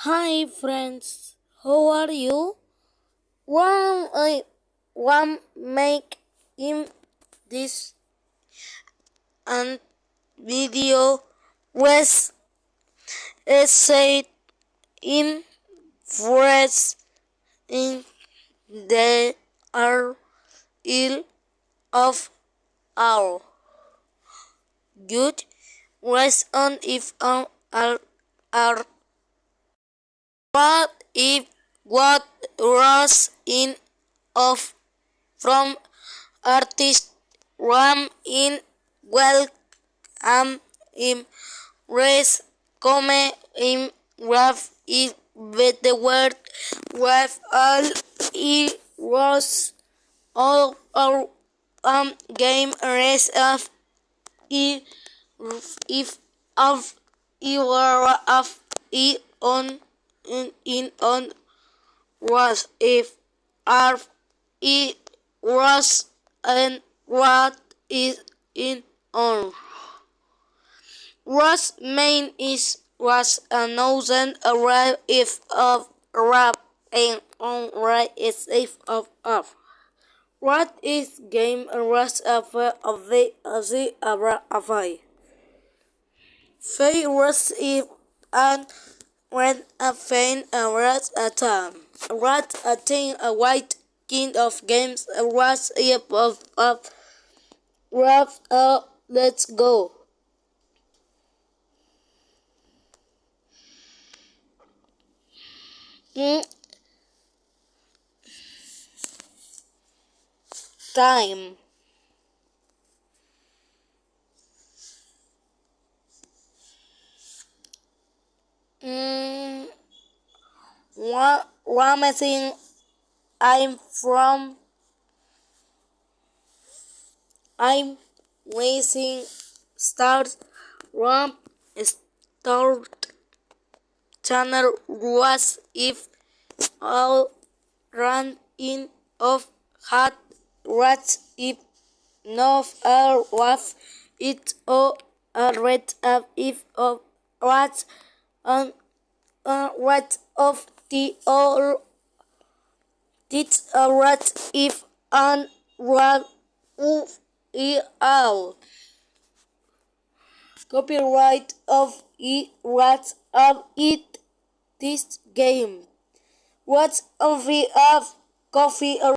Hi friends, how are you? One I one make in this and video was said in fresh in the are ill of our good. Was on if on are what if what was in of from artist Ram in well am in race come in raf is with the word with all it was all our um game race of i if of you were of i on in, on was if are it was and what is in on. Was main is was a thousand arrive if of rap and on right is if of of. What is game was of of the of the abra avai Fay was if and when a fain a rat a time. Rat a thing a white king of games a rat if of of rap uh let's go. Mm. Time. Mm. What Ramathing I'm from? I'm racing start ramp start channel was if all run in of hot rats if no all was it or a red of if of rats and uh, rat of the all did a rat if and run of all copyright of it rat of it this game. What of the of coffee